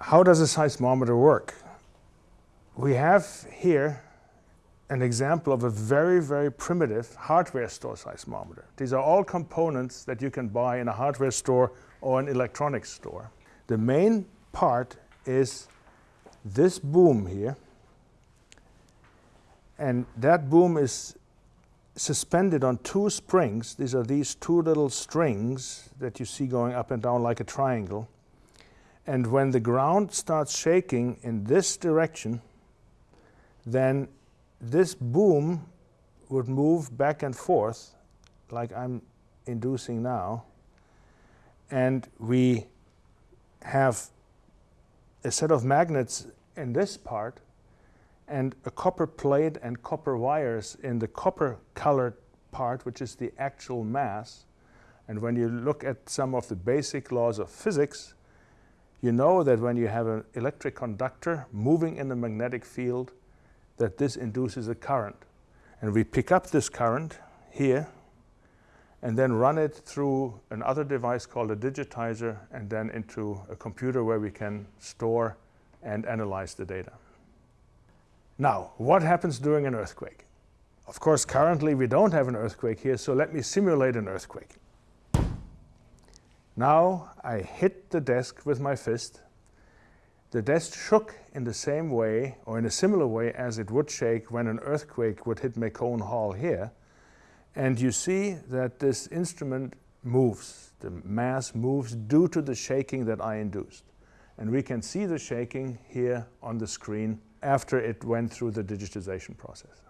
how does a seismometer work? We have here an example of a very, very primitive hardware store seismometer. These are all components that you can buy in a hardware store or an electronics store. The main part is this boom here. And that boom is suspended on two springs. These are these two little strings that you see going up and down like a triangle. And when the ground starts shaking in this direction, then this boom would move back and forth like I'm inducing now. And we have a set of magnets in this part and a copper plate and copper wires in the copper colored part, which is the actual mass. And when you look at some of the basic laws of physics, you know that when you have an electric conductor moving in a magnetic field, that this induces a current. And we pick up this current here and then run it through another device called a digitizer and then into a computer where we can store and analyze the data. Now, what happens during an earthquake? Of course, currently we don't have an earthquake here, so let me simulate an earthquake. Now I hit the desk with my fist. The desk shook in the same way, or in a similar way as it would shake when an earthquake would hit McCone Hall here. And you see that this instrument moves. The mass moves due to the shaking that I induced. And we can see the shaking here on the screen after it went through the digitization process.